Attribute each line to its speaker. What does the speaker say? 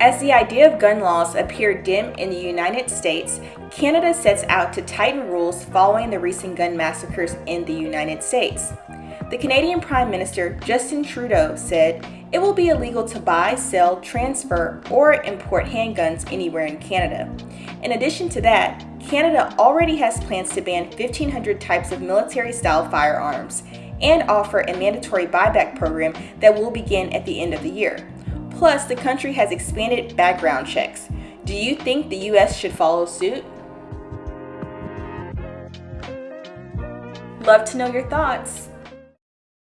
Speaker 1: As the idea of gun laws appear dim in the United States, Canada sets out to tighten rules following the recent gun massacres in the United States. The Canadian Prime Minister Justin Trudeau said it will be illegal to buy, sell, transfer, or import handguns anywhere in Canada. In addition to that, Canada already has plans to ban 1,500 types of military style firearms and offer a mandatory buyback program that will begin at the end of the year. Plus, the country has expanded background checks. Do you think the US should follow suit? Love to know your thoughts.